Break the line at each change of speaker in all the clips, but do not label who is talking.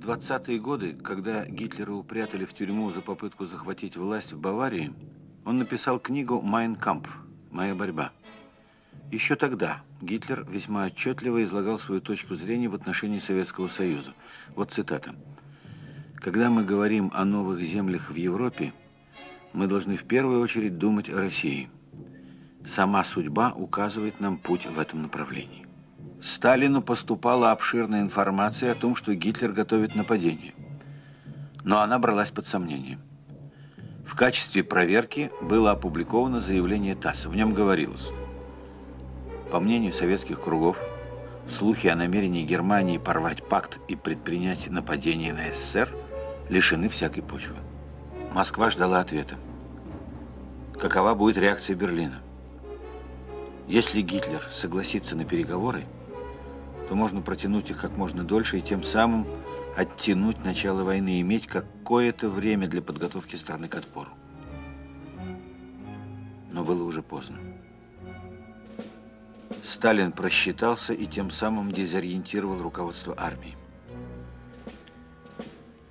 В 20-е годы, когда Гитлера упрятали в тюрьму за попытку захватить власть в Баварии, он написал книгу «Майн Кампф. Моя борьба». Еще тогда Гитлер весьма отчетливо излагал свою точку зрения в отношении Советского Союза. Вот цитата. «Когда мы говорим о новых землях в Европе, мы должны в первую очередь думать о России. Сама судьба указывает нам путь в этом направлении». Сталину поступала обширная информация о том, что Гитлер готовит нападение. Но она бралась под сомнение. В качестве проверки было опубликовано заявление ТАСС. В нем говорилось, по мнению советских кругов, слухи о намерении Германии порвать пакт и предпринять нападение на СССР лишены всякой почвы. Москва ждала ответа. Какова будет реакция Берлина? Если Гитлер согласится на переговоры, то можно протянуть их как можно дольше и тем самым оттянуть начало войны и иметь какое-то время для подготовки страны к отпору. Но было уже поздно. Сталин просчитался и тем самым дезориентировал руководство армии.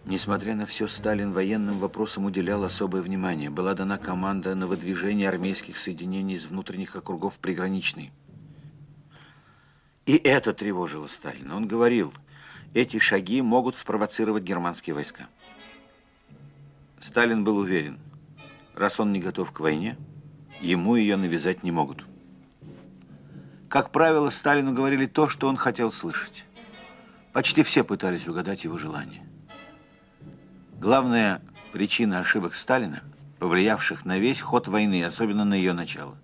Несмотря на все, Сталин военным вопросам уделял особое внимание. Была дана команда на выдвижение армейских соединений из внутренних округов приграничной. И это тревожило Сталина. Он говорил, эти шаги могут спровоцировать германские войска. Сталин был уверен, раз он не готов к войне, ему ее навязать не могут. Как правило, Сталину говорили то, что он хотел слышать. Почти все пытались угадать его желание. Главная причина ошибок Сталина, повлиявших на весь ход войны, особенно на ее начало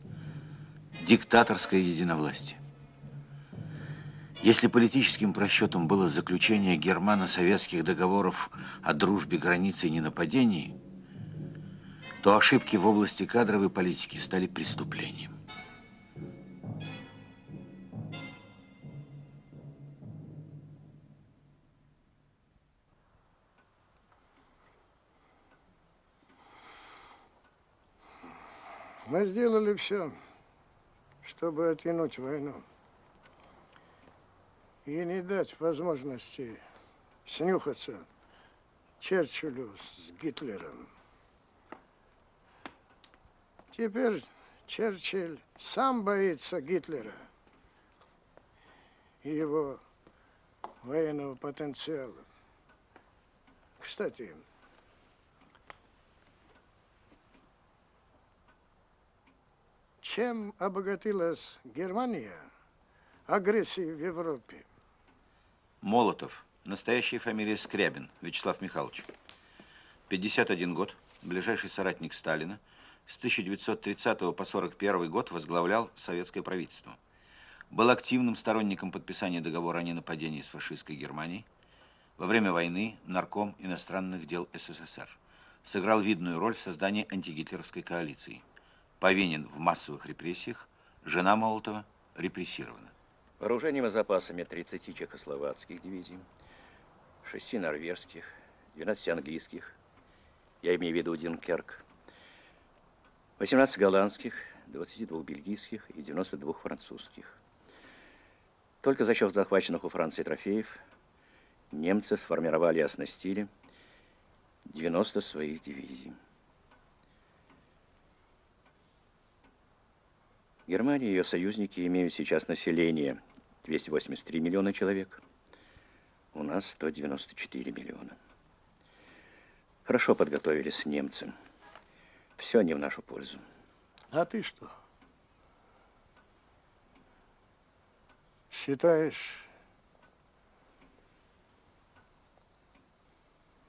– диктаторское единовластие. Если политическим просчетом было заключение германо-советских договоров о дружбе, границе и ненападении, то ошибки в области кадровой политики стали преступлением.
Мы сделали все, чтобы оттянуть войну и не дать возможности снюхаться Черчиллю с Гитлером. Теперь Черчилль сам боится Гитлера и его военного потенциала. Кстати, чем обогатилась Германия агрессией в Европе?
Молотов. Настоящая фамилия Скрябин Вячеслав Михайлович. 51 год. Ближайший соратник Сталина. С 1930 по 41 год возглавлял советское правительство. Был активным сторонником подписания договора о ненападении с фашистской Германией. Во время войны нарком иностранных дел СССР. Сыграл видную роль в создании антигитлеровской коалиции. Повинен в массовых репрессиях. Жена Молотова репрессирована.
Вооружениями запасами 30 чехословацких дивизий, 6 норвежских, 12 английских, я имею в виду Динкерк, 18 голландских, 22 бельгийских и 92 французских. Только за счет захваченных у Франции трофеев немцы сформировали и оснастили 90 своих дивизий. Германия и ее союзники имеют сейчас население 283 миллиона человек. У нас 194 миллиона. Хорошо подготовились немцы. Все не в нашу пользу.
А ты что? Считаешь,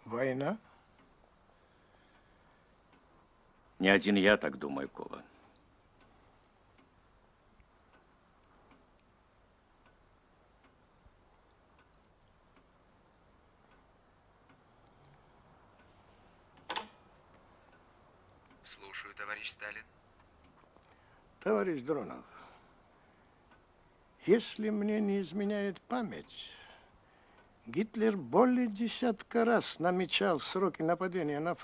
война?
Не один я так думаю, Коба.
Товарищ Сталин?
Товарищ Дронов, если мне не изменяет память, Гитлер более десятка раз намечал сроки нападения на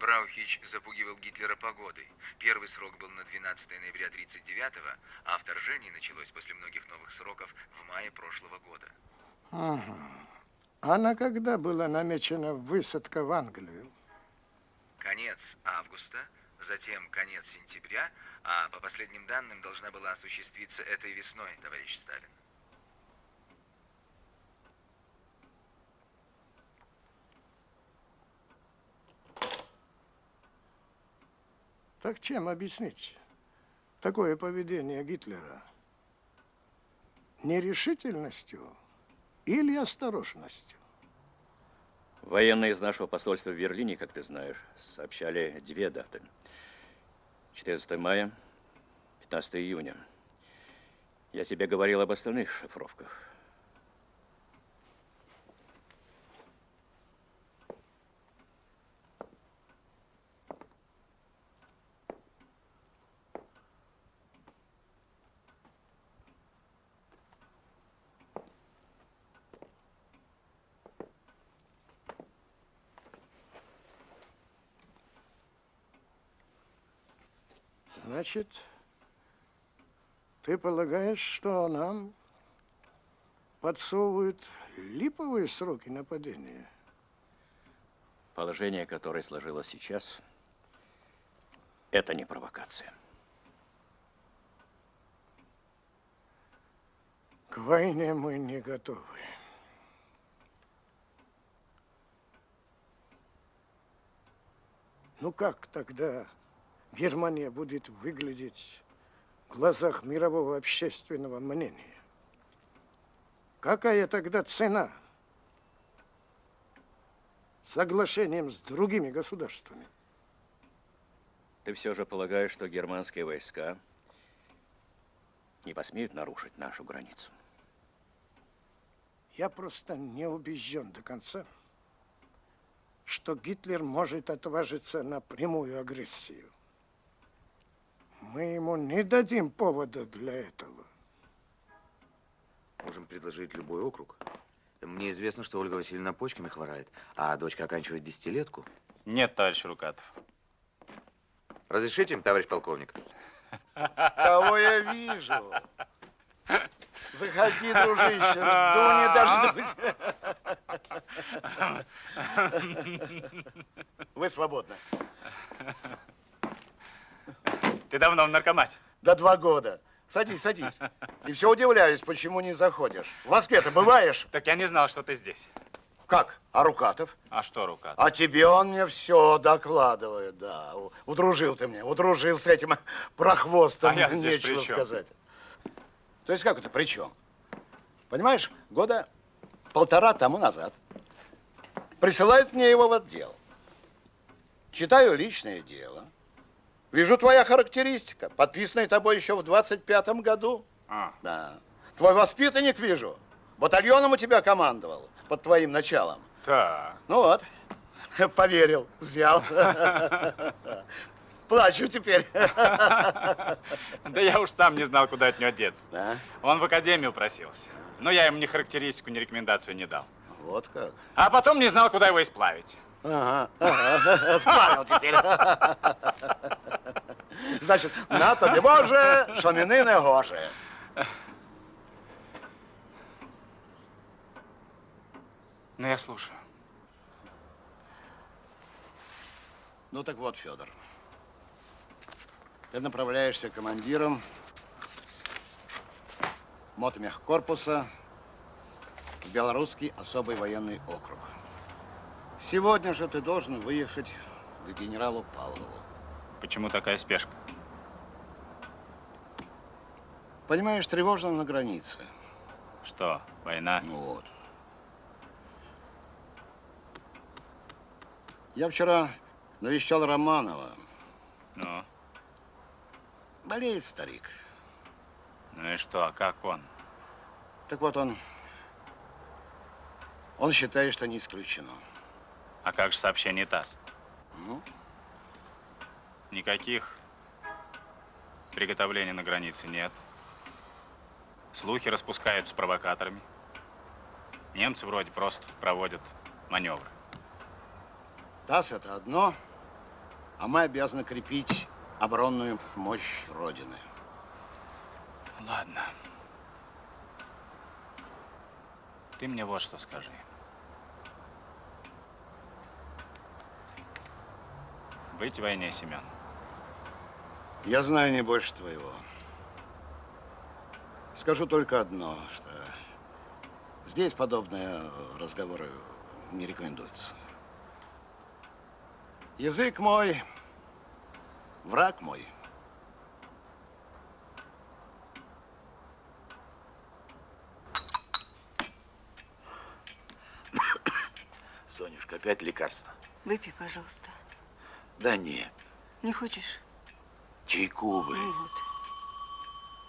Браухич запугивал Гитлера погодой. Первый срок был на 12 ноября 1939 а вторжение началось после многих новых сроков в мае прошлого года.
Ага. А на когда была намечена высадка в Англию?
Конец августа, затем конец сентября, а по последним данным должна была осуществиться этой весной, товарищ Сталин.
Так чем объяснить такое поведение Гитлера? Нерешительностью или осторожностью?
Военные из нашего посольства в Берлине, как ты знаешь, сообщали две даты. 14 мая, 15 июня. Я тебе говорил об остальных шифровках.
Значит, ты полагаешь, что нам подсовывают липовые сроки нападения?
Положение, которое сложилось сейчас, это не провокация.
К войне мы не готовы. Ну как тогда Германия будет выглядеть в глазах мирового общественного мнения? Какая тогда цена соглашением с другими государствами?
Ты все же полагаешь, что германские войска не посмеют нарушить нашу границу?
Я просто не убежден до конца, что Гитлер может отважиться на прямую агрессию. Мы ему не дадим повода для этого.
Можем предложить любой округ. Мне известно, что Ольга Васильевна почками хворает, а дочка оканчивает десятилетку.
Нет, товарищ Рукатов.
Разрешите, товарищ полковник?
Кого я вижу? Заходи, дружище, жду не дождусь. Вы свободны.
Ты давно в наркомате?
До два года. Садись, садись. И все удивляюсь, почему не заходишь. В Москве-то бываешь?
Так я не знал, что ты здесь.
Как? А Рукатов?
А что Рукатов?
А тебе он мне все докладывает, да. Удружил ты мне, удружил с этим прохвостом.
А я
Нечего сказать. То есть как это при чем? Понимаешь, года полтора тому назад присылают мне его в отдел. Читаю личное дело. Вижу твоя характеристика, подписанная тобой еще в 25-м году.
А,
Да. Твой воспитанник, вижу, батальоном у тебя командовал под твоим началом.
так.
Ну вот, поверил, взял. Плачу теперь.
Да я уж сам не знал, куда от него деться.
Да,
Он в академию просился. Но я ему ни характеристику, ни рекомендацию не дал.
вот как.
А потом не знал, куда его исплавить.
Ага, ага, сплавил теперь. Значит, на тобі Боже, шаміни не гоже.
Ну, я слушаю.
Ну так вот, Федор. Ты направляешься командиром мотомехкорпуса в Белорусский особый военный округ. Сегодня же ты должен выехать к генералу Павлову.
Почему такая спешка?
Понимаешь, тревожно на границе.
Что, война?
Ну вот. Я вчера навещал Романова.
Ну,
Болеет старик.
ну и что, а как он?
Так вот он... Он считает, что не исключено.
А как же сообщение ТАСС?
Ну,
Никаких приготовлений на границе нет. Слухи распускают с провокаторами. Немцы вроде просто проводят маневры.
ТАСС это одно, А мы обязаны крепить оборонную мощь Родины.
Ладно. Ты мне вот что скажи. Быть в войне, Семен.
Я знаю не больше твоего. Скажу только одно, что здесь подобные разговоры не рекомендуются. Язык мой, враг мой.
Сонюшка, опять лекарство?
Выпей, пожалуйста.
Да нет,
Не хочешь?
чайку бы.
Ну вот.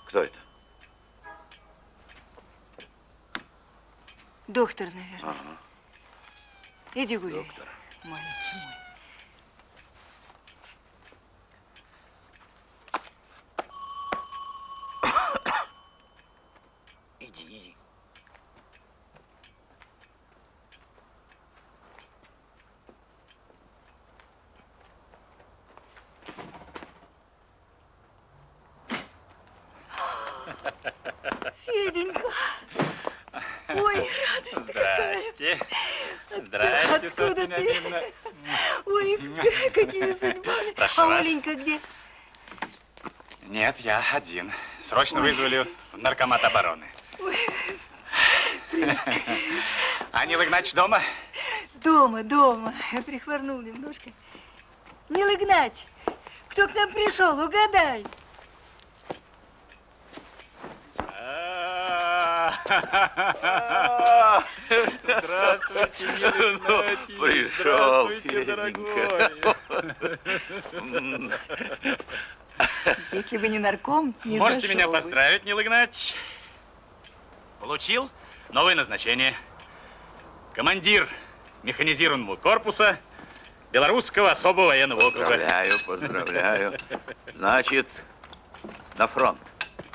Кто это?
Доктор, наверное.
Ага,
Иди гуляй.
доктор.
Маленький мой.
Иди, иди.
Феденька! Ой, радость какая!
Здрасте. Здрасте,
Откуда
Софья
ты?
Леонидовна.
Ой, какими судьбами!
Прошу
а
вас.
Оленька где?
Нет, я один. Срочно вызвали в наркомат обороны. А Нил Игнатьевич дома?
Дома, дома. Прихворнул немножко. Нил Игнач, кто к нам пришел, угадай.
Здравствуйте, Нил Игнатьевич.
пришел,
Здравствуйте, дорогой.
Если бы не нарком, не
Можете меня
бы.
поздравить, Нил Игнатьевич. Получил новое назначение. Командир механизированного корпуса Белорусского особого военного округа.
Поздравляю, поздравляю. Значит, на фронт.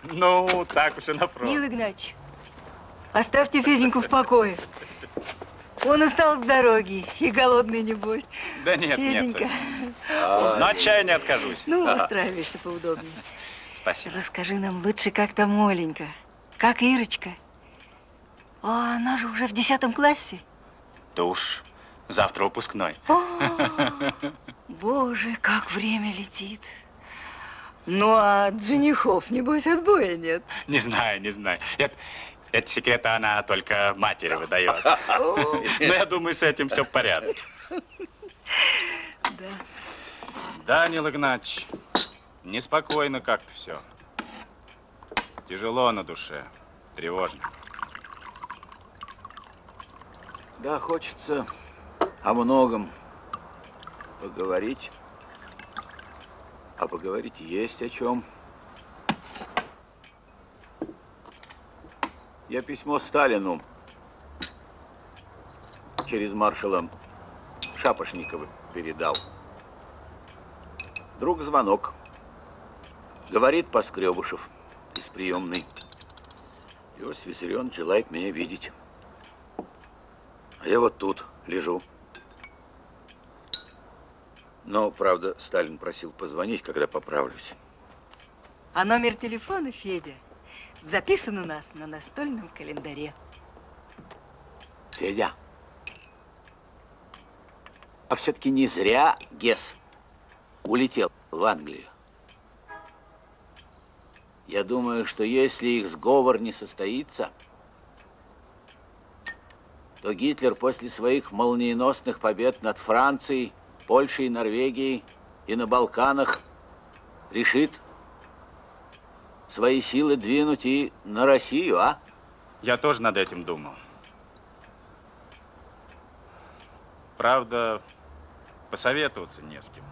Ну, так уж и на фронт.
Нил Игнач, оставьте Феденьку в покое. Он устал с дороги и голодный не будет.
Да нет,
Феденька,
нет. Соня. Но от чая не откажусь.
ну устраивайся поудобнее.
Спасибо.
Расскажи нам лучше, как там Оленька, как Ирочка. А она же уже в десятом классе.
Да уж, завтра выпускной.
О, боже, как время летит. Ну, а от женихов, небось, отбоя нет.
Не знаю, не знаю. Это, это секреты она только матери выдает. Но я думаю, с этим все в порядке.
да.
Да, Нил Игнатьевич, неспокойно как-то все. Тяжело на душе, тревожно.
Да, хочется о многом поговорить. А поговорить есть о чем. Я письмо Сталину через маршала Шапошникова передал. Друг звонок. Говорит Поскребышев из приемной. Иосиф Виссарионович желает меня видеть. А я вот тут лежу. Но, правда, Сталин просил позвонить, когда поправлюсь.
А номер телефона, Федя, записан у нас на настольном календаре.
Федя, а все-таки не зря Гес улетел в Англию. Я думаю, что если их сговор не состоится, то Гитлер после своих молниеносных побед над Францией, Польшей, Норвегией и на Балканах решит свои силы двинуть и на Россию, а?
Я тоже над этим думал. Правда, посоветоваться не с кем.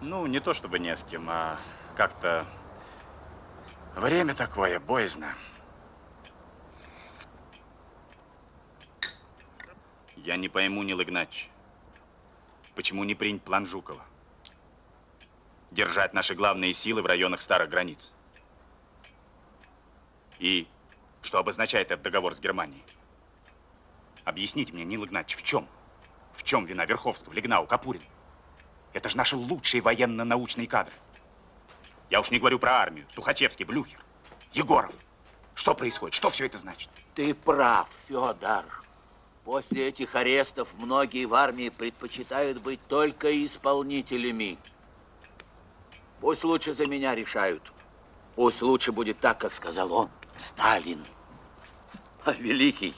Ну, не то чтобы не с кем, а как-то время такое, боязно. Я не пойму, Нил Игнатьевич, почему не принять план Жукова? Держать наши главные силы в районах старых границ. И что обозначает этот договор с Германией? Объясните мне, Нил Игнатьевич, в чем? В чем вина Верховского, Легнау, Капурина? Это же наши лучшие военно-научные кадры. Я уж не говорю про армию. Тухачевский, Блюхер, Егоров. Что происходит? Что все это значит?
Ты прав, Федор. После этих арестов многие в армии предпочитают быть только исполнителями. Пусть лучше за меня решают. Пусть лучше будет так, как сказал он, Сталин. А великий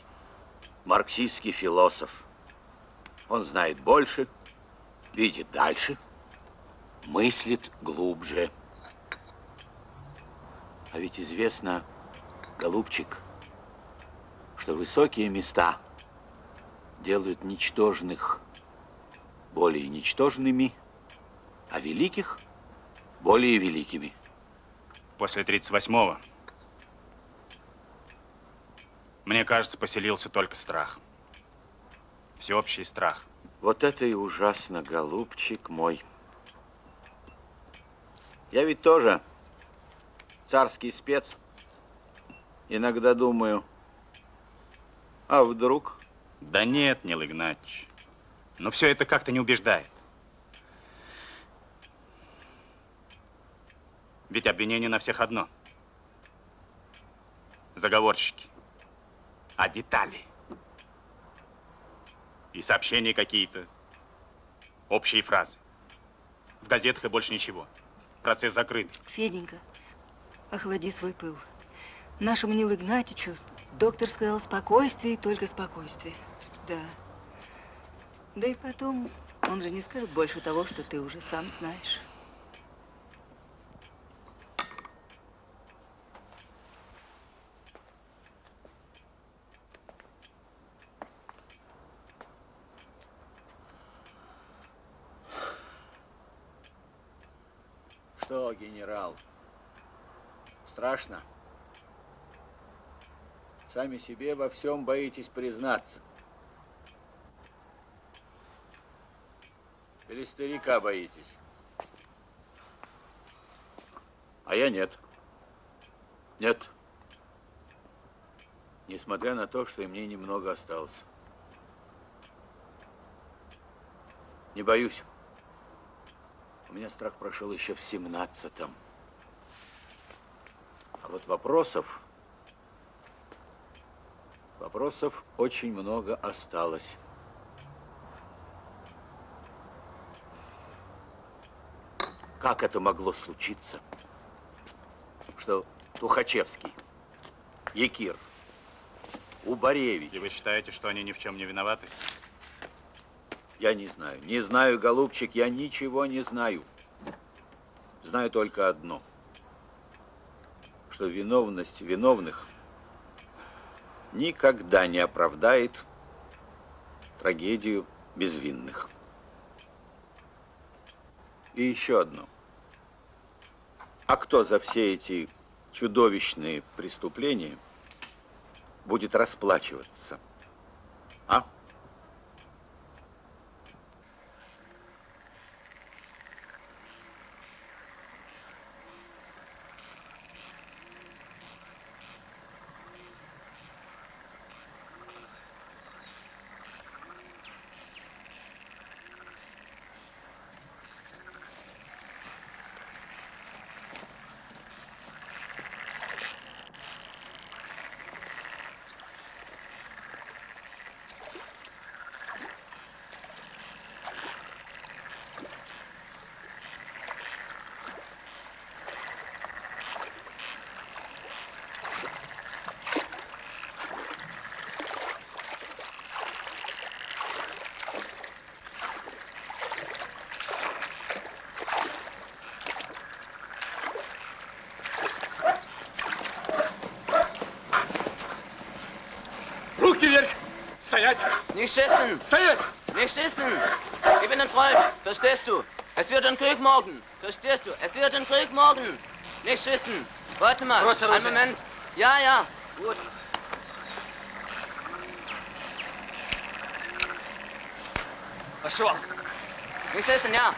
марксистский философ. Он знает больше, видит дальше, мыслит глубже. А ведь известно, голубчик, что высокие места делают ничтожных более ничтожными, а великих более великими.
После 38-го, мне кажется, поселился только страх. Всеобщий страх.
Вот это и ужасно, голубчик мой. Я ведь тоже царский спец. Иногда думаю, а вдруг?
Да нет, Нил Игнатьевич. Но все это как-то не убеждает. Ведь обвинение на всех одно. Заговорщики. А детали? И сообщения какие-то. Общие фразы. В газетах и больше ничего. Процесс закрыт.
Феденька, охлади свой пыл. Нашему Нилу Игнатьичу доктор сказал спокойствие и только спокойствие. Да. Да и потом, он же не скажет больше того, что ты уже сам знаешь.
Что, генерал, страшно? Сами себе во всем боитесь признаться. Или старика боитесь? А я нет. Нет. Несмотря на то, что и мне немного осталось. Не боюсь. У меня страх прошел еще в семнадцатом. Вот вопросов, вопросов очень много осталось. Как это могло случиться, что Тухачевский, Якир, Убаревич...
И вы считаете, что они ни в чем не виноваты?
Я не знаю. Не знаю, голубчик, я ничего не знаю. Знаю только одно. Что виновность виновных никогда не оправдает трагедию безвинных. И еще одно. А кто за все эти чудовищные преступления будет расплачиваться? А?
Nicht schießen!
Philipp!
Nicht schießen! Ich bin ein Freund, verstehst du? Es wird ein Krieg morgen, verstehst du? Es wird ein Krieg morgen! Nicht schießen! Warte mal, einen Moment. Ja, ja, gut. Nicht schießen, ja.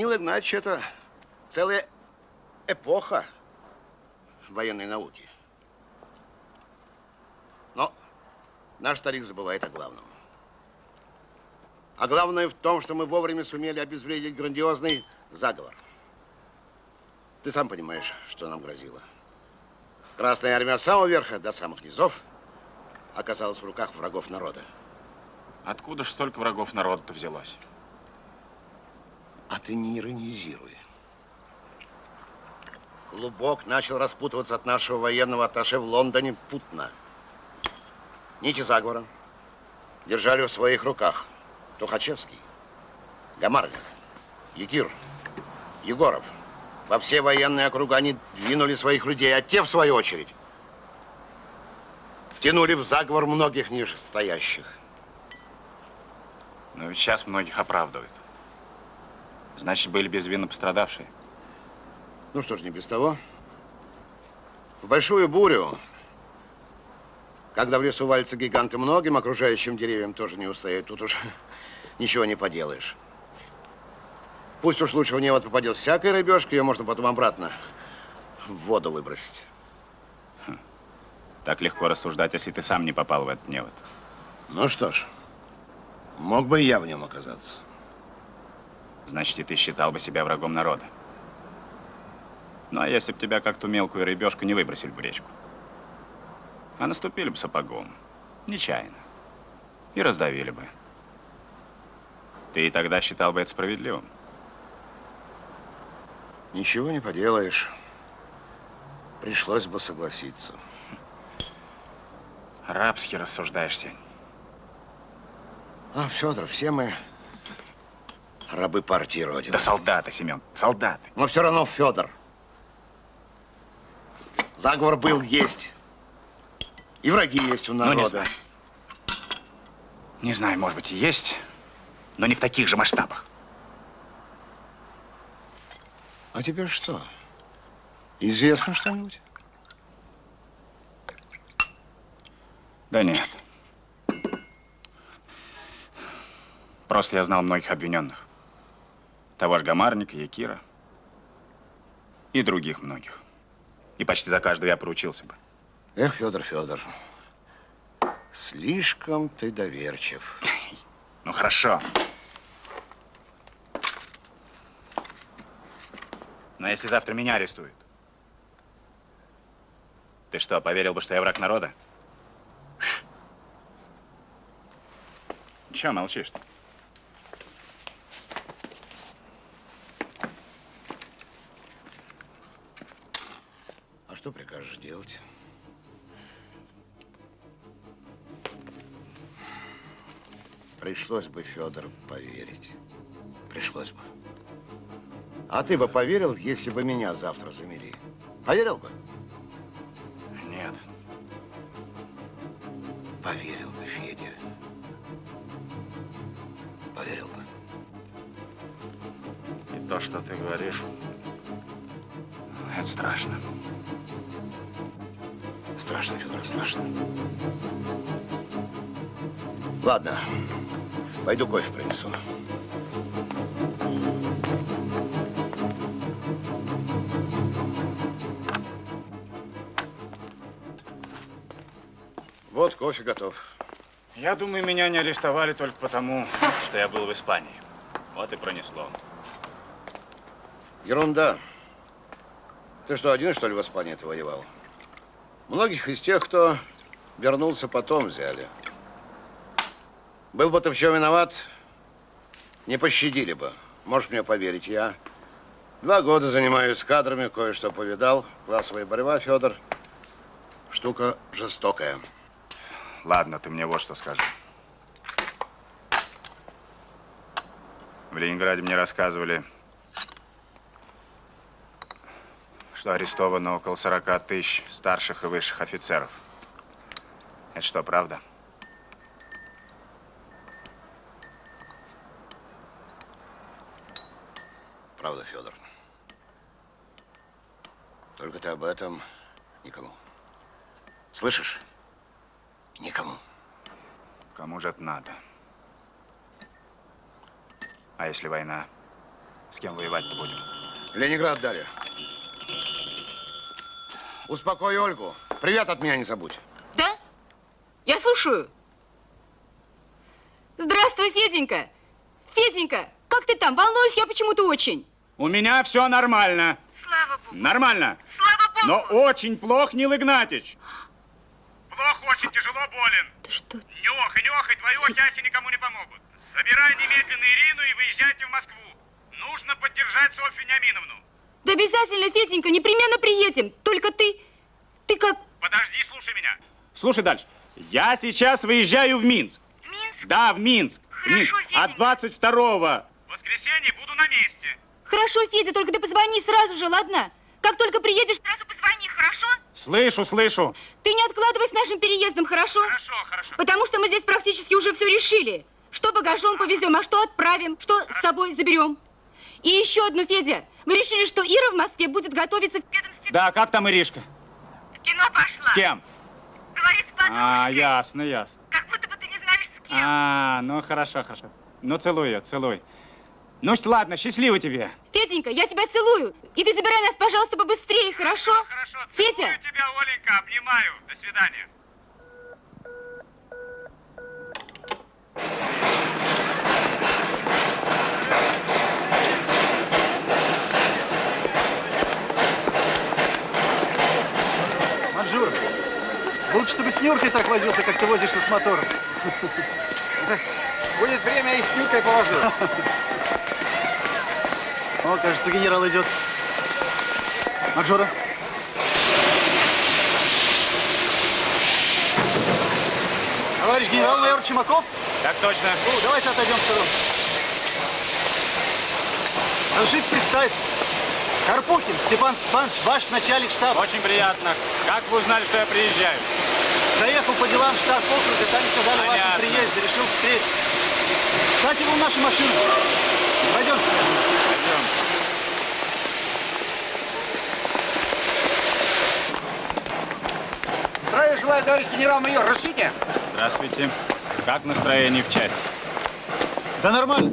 Нил Игнатьевич – это целая эпоха военной науки. Но наш старик забывает о главном. А главное в том, что мы вовремя сумели обезвредить грандиозный заговор. Ты сам понимаешь, что нам грозило. Красная армия с самого верха до самых низов оказалась в руках врагов народа.
Откуда ж столько врагов народа-то взялось?
А ты не иронизируй. Клубок начал распутываться от нашего военного атташе в Лондоне путно. Нити заговора держали в своих руках Тухачевский, Гамаргин, Якир, Егоров. Во все военные округа они двинули своих людей, а те, в свою очередь, втянули в заговор многих нижестоящих.
Но ведь сейчас многих оправдывают. Значит, были безвинно пострадавшие.
Ну что ж, не без того. В большую бурю, когда в лесу валятся гиганты, многим окружающим деревьям тоже не устоять. Тут уж ничего не поделаешь. Пусть уж лучше в невод попадет всякая рыбешка, ее можно потом обратно в воду выбросить.
Так легко рассуждать, если ты сам не попал в этот невод.
Ну что ж, мог бы и я в нем оказаться.
Значит, и ты считал бы себя врагом народа. Ну, а если бы тебя как ту мелкую рыбешку не выбросили в речку? А наступили бы сапогом. Нечаянно. И раздавили бы. Ты и тогда считал бы это справедливым?
Ничего не поделаешь. Пришлось бы согласиться.
Рабски рассуждаешь, Сень.
А, Федор, все мы рабы партии Родины.
Да солдаты, Семен, солдаты.
Но все равно, Федор, заговор был, есть. И враги есть у народа.
Ну, не знаю. Не знаю, может быть, и есть, но не в таких же масштабах.
А теперь что? Известно что-нибудь?
Да нет. Просто я знал многих обвиненных. Того же Гамарника, Якира и других многих. И почти за каждого я поручился бы.
Эх, Федор, Федор, слишком ты доверчив.
Ну, хорошо. Но если завтра меня арестуют, ты что, поверил бы, что я враг народа? Чего молчишь? -то?
А прикажешь делать? Пришлось бы, Федор, поверить. Пришлось бы. А ты бы поверил, если бы меня завтра замели? Поверил бы?
Нет.
Поверил бы, Федя. Поверил бы.
И то, что ты говоришь, это страшно.
Страшно, Федор, страшно. Ладно, пойду кофе принесу. Вот кофе готов.
Я думаю, меня не арестовали только потому, что я был в Испании. Вот и пронесло.
Ерунда. Ты что, один, что ли, в Испании ты воевал? Многих из тех, кто вернулся потом, взяли. Был бы ты в чем виноват, не пощадили бы. Можешь мне поверить, я два года занимаюсь кадрами, кое-что повидал. Классовая борьба, Федор, штука жестокая.
Ладно, ты мне вот что скажи. В Ленинграде мне рассказывали, что арестовано около 40 тысяч старших и высших офицеров. Это что, правда?
Правда, Федор. Только ты об этом никому. Слышишь? Никому.
Кому же это надо? А если война? С кем воевать-то будем?
Ленинград дали. Успокой Ольгу. Привет от меня не забудь.
Да? Я слушаю. Здравствуй, Феденька. Феденька, как ты там? Волнуюсь я почему-то очень.
У меня все нормально.
Слава Богу.
Нормально.
Слава Богу.
Но очень плох, Нил Игнатьич. Плох, очень тяжело болен.
Ты что?
Нюх и нюх, и твои охи никому не помогут. Собирай немедленно Ирину и выезжайте в Москву. Нужно поддержать Софью Вениаминовну.
Да обязательно, Феденька, непременно приедем. Только ты, ты как...
Подожди, слушай меня. Слушай дальше. Я сейчас выезжаю в Минск. В Минск? Да, в Минск.
Хорошо,
в Минск.
Феденька.
От 22 воскресенья буду на месте.
Хорошо, Федя, только ты позвони сразу же, ладно? Как только приедешь, сразу позвони, хорошо?
Слышу, слышу.
Ты не откладывай с нашим переездом, хорошо?
Хорошо, хорошо.
Потому что мы здесь практически уже все решили. Что багажом повезем, а что отправим, что с собой заберем. И еще одну, Федя. Мы решили, что Ира в Москве будет готовиться в ведомстве.
Да, как там Иришка?
В кино пошла.
С кем?
Говорит с подружкой.
А, ясно, ясно.
Как будто бы ты не знаешь с кем.
А, ну хорошо, хорошо. Ну целуй ее, целуй. Ну ладно, счастливо тебе.
Феденька, я тебя целую. И ты забирай нас, пожалуйста, побыстрее, хорошо?
Хорошо,
Федя.
тебя, Оленька, обнимаю. До свидания.
Манжур, лучше, чтобы с Нюркой так возился, как ты возишься с мотором.
Будет время, и с Нюркой повожу.
О, кажется, генерал идет. Манжура. Товарищ генерал-майор Чумаков?
Так точно.
Ну, давайте отойдем в сторону. Разрешите представиться. Карпухин Степан Степанович, ваш начальник штаба.
Очень приятно. Как вы узнали, что я приезжаю?
Заехал по делам в штаб округа, там сказали о вашем
Понятно.
приезде, решил встретить. Кстати, вон наша машина. Пойдем.
Пойдем.
Здравия желаю, товарищ генерал-майор. Разрешите?
Здравствуйте. Как настроение в части?
Да нормально.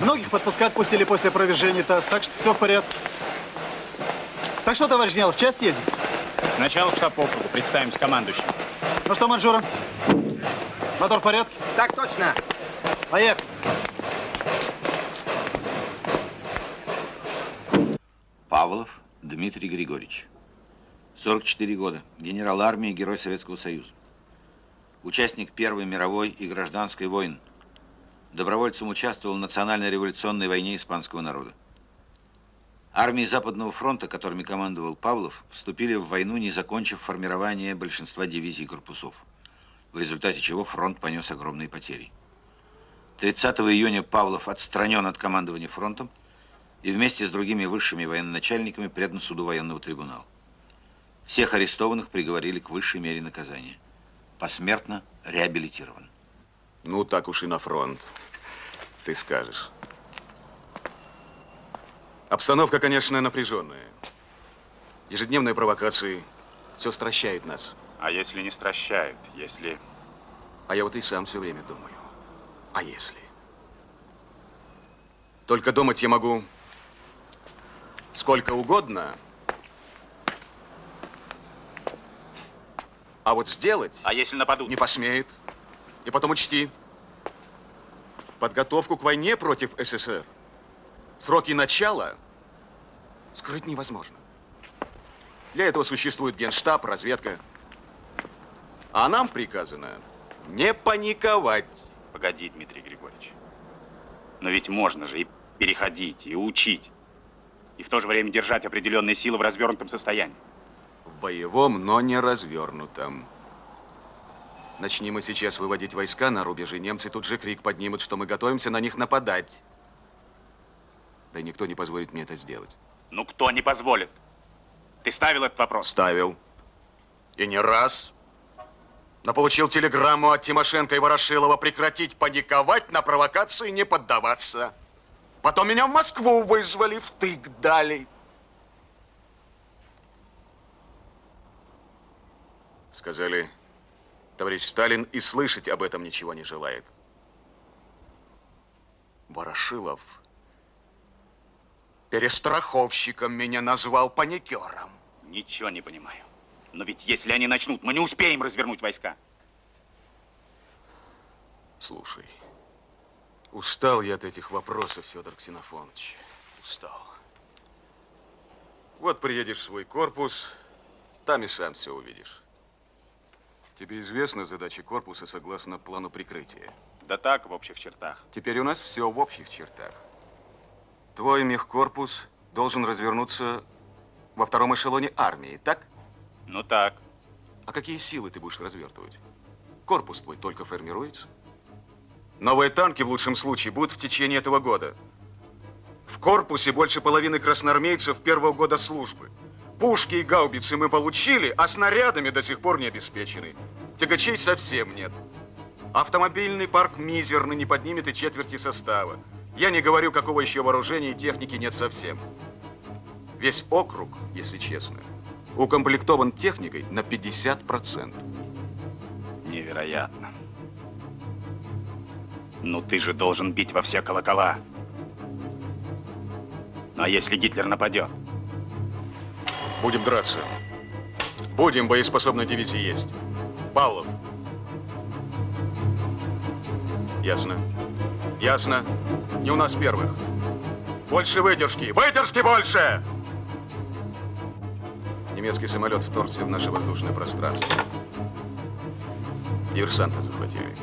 Многих в отпуска отпустили после опровержения ТАСС, так что все в порядке. Так что, товарищ генерал, в часть едем?
Сначала в штаб округа. Представимся командующим.
Ну что, Манжура? Мотор в порядке?
Так точно.
Поехали.
Павлов Дмитрий Григорьевич. 44 года. Генерал армии, Герой Советского Союза. Участник Первой мировой и гражданской войн. Добровольцем участвовал в национальной революционной войне испанского народа. Армии Западного фронта, которыми командовал Павлов, вступили в войну, не закончив формирование большинства дивизий и корпусов, в результате чего фронт понес огромные потери. 30 июня Павлов отстранен от командования фронтом и вместе с другими высшими военачальниками предан суду военного трибунала. Всех арестованных приговорили к высшей мере наказания. Посмертно реабилитирован.
Ну, так уж и на фронт. Ты скажешь. Обстановка, конечно, напряженная. Ежедневные провокации. Все стращает нас.
А если не стращают? Если...
А я вот и сам все время думаю. А если? Только думать я могу сколько угодно. А вот сделать...
А если нападут?
Не посмеет. И потом учти. Подготовку к войне против СССР. Сроки начала скрыть невозможно. Для этого существует генштаб, разведка. А нам приказано не паниковать.
Погоди, Дмитрий Григорьевич. Но ведь можно же и переходить, и учить. И в то же время держать определенные силы в развернутом состоянии.
В боевом, но не развернутом. Начни мы сейчас выводить войска на рубежи, немцы тут же крик поднимут, что мы готовимся на них нападать. Да и никто не позволит мне это сделать.
Ну, кто не позволит? Ты ставил этот вопрос?
Ставил. И не раз. Но получил телеграмму от Тимошенко и Ворошилова прекратить паниковать, на провокации не поддаваться. Потом меня в Москву вызвали, втык дали. Сказали, товарищ Сталин и слышать об этом ничего не желает. Ворошилов Перестраховщиком меня назвал паникером.
Ничего не понимаю. Но ведь если они начнут, мы не успеем развернуть войска.
Слушай, устал я от этих вопросов, Федор Ксенофонович. Устал. Вот приедешь в свой корпус, там и сам все увидишь. Тебе известна задача корпуса согласно плану прикрытия?
Да так, в общих чертах.
Теперь у нас все в общих чертах. Твой мехкорпус должен развернуться во втором эшелоне армии, так?
Ну так.
А какие силы ты будешь развертывать? Корпус твой только формируется. Новые танки в лучшем случае будут в течение этого года. В корпусе больше половины красноармейцев первого года службы. Пушки и гаубицы мы получили, а снарядами до сих пор не обеспечены. Тягачей совсем нет. Автомобильный парк мизерный, не поднимет и четверти состава. Я не говорю, какого еще вооружения и техники нет совсем. Весь округ, если честно, укомплектован техникой на 50%.
Невероятно. Ну ты же должен бить во все колокола. Ну а если Гитлер нападет?
Будем драться. Будем, боеспособной дивизии есть. Павлов. Ясно. Ясно. Не у нас первых. Больше выдержки. Выдержки больше! Немецкий самолет вторгся в наше воздушное пространство. Диверсанта захватили.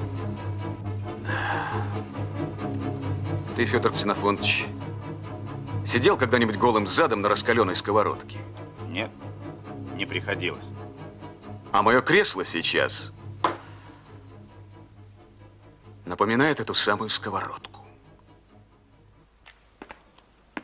Ты, Федор Ксенофонтович, сидел когда-нибудь голым задом на раскаленной сковородке?
Нет, не приходилось.
А мое кресло сейчас напоминает эту самую сковородку.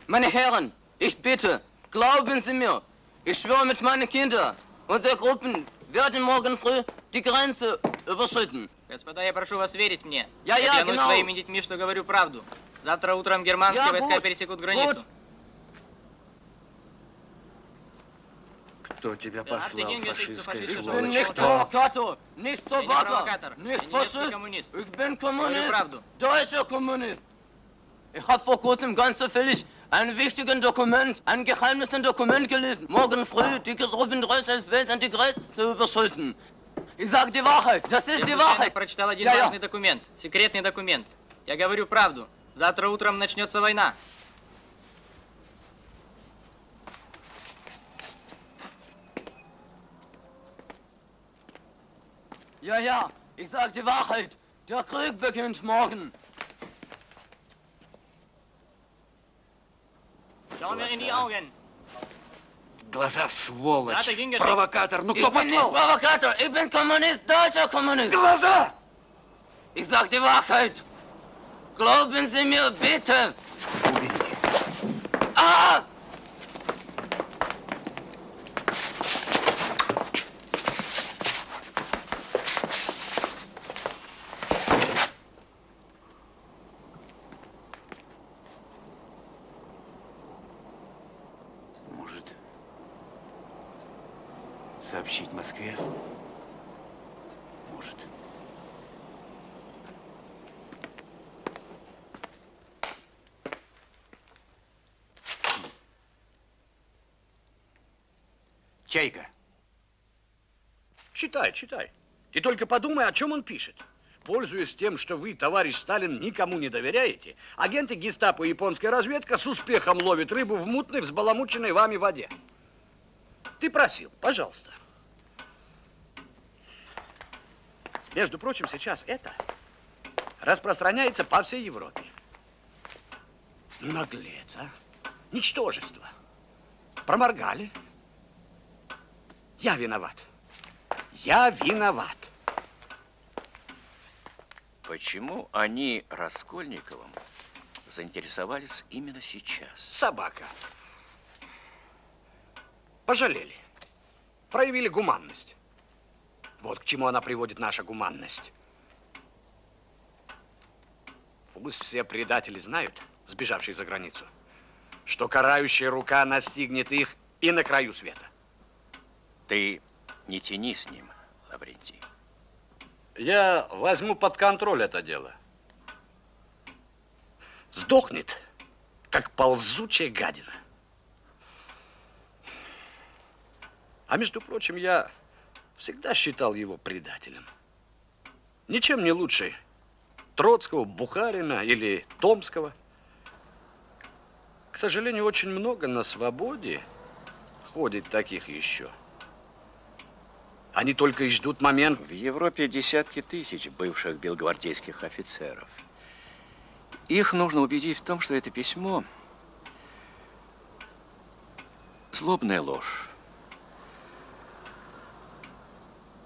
Meine Herren, ich bitte, glauben Sie mir, ich schwöre mit meinen Kindern, unsere Gruppen werden morgen früh die Grenze überschritten.
Господа, я прошу вас верить мне.
Я- я,
клянусь
genau.
своими детьми, что говорю правду. Завтра утром германские
Я
войска
gut,
пересекут границу.
gut.
Кто тебя
Да,
послал, фашистская
фашист,
сволочь?
nicht
Кто?
Provokator, nicht
Я не провокатор, я
nicht
немецкий
Faschist.
коммунист.
Ich bin
Говорю
Kommunist,
правду.
deutscher Kommunist. Ich habe vor kurzem ganz zufällig ein wichtiges Dokument, ein geheimnises Dokument gelesen. Morgen früh die Gruppen Deutschlands werden die Grenze überschritten. Ich sage die Wahrheit, das ist
Я
die Wahrheit.
прочитал один важный документ, секретный документ. Я говорю правду. Завтра утром начнется война.
Ja, ja, ich sage die Wahrheit. Der Krieg beginnt morgen.
Schau mir in die Augen.
Глаза, сволочь!
Да, ты гингер.
Провокатор! Ну кто
ich bin nicht
послал?
Provokator, ich bin Kommunist, deutscher Kommunist.
Глаза!
Ich sag die Wahrheit. Glauben Sie mir bitte. Ah!
Сообщить Москве? Может. Чайка.
Читай, читай. Ты только подумай, о чем он пишет. Пользуясь тем, что вы, товарищ Сталин, никому не доверяете, агенты гестапо и японская разведка с успехом ловят рыбу в мутной, взбаламученной вами воде. Ты просил, пожалуйста. Между прочим, сейчас это распространяется по всей Европе. Наглец, а? Ничтожество. Проморгали. Я виноват. Я виноват.
Почему они Раскольниковым заинтересовались именно сейчас?
Собака. Пожалели. Проявили гуманность. Вот к чему она приводит наша гуманность. Пусть все предатели знают, сбежавшие за границу, что карающая рука настигнет их и на краю света.
Ты не тяни с ним, Лаврентий.
Я возьму под контроль это дело. Сдохнет, как ползучая гадина. А между прочим, я всегда считал его предателем. Ничем не лучше Троцкого, Бухарина или Томского. К сожалению, очень много на свободе ходит таких еще. Они только и ждут момент.
В Европе десятки тысяч бывших белгвардейских офицеров. Их нужно убедить в том, что это письмо злобная ложь.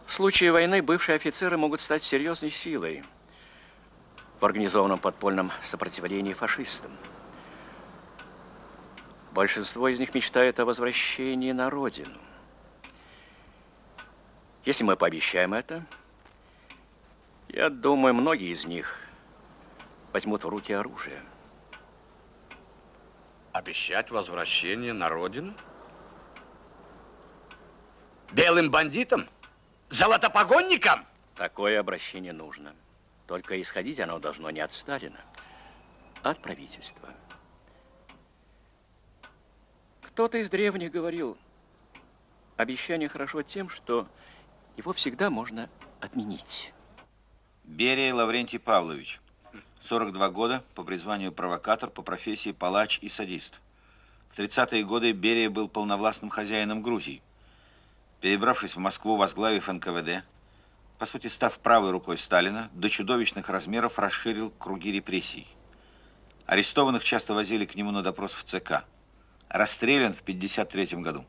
В случае войны бывшие офицеры могут стать серьезной силой в организованном подпольном сопротивлении фашистам. Большинство из них мечтает о возвращении на родину. Если мы пообещаем это, я думаю, многие из них возьмут в руки оружие.
Обещать возвращение на родину? Белым бандитам? Золотопогонникам?
Такое обращение нужно. Только исходить оно должно не от Сталина, а от правительства. Кто-то из древних говорил, обещание хорошо тем, что его всегда можно отменить.
Берия Лаврентий Павлович. 42 года, по призванию провокатор, по профессии палач и садист. В 30-е годы Берия был полновластным хозяином Грузии. Перебравшись в Москву, возглавив НКВД, по сути, став правой рукой Сталина, до чудовищных размеров расширил круги репрессий. Арестованных часто возили к нему на допрос в ЦК. Расстрелян в 1953 году.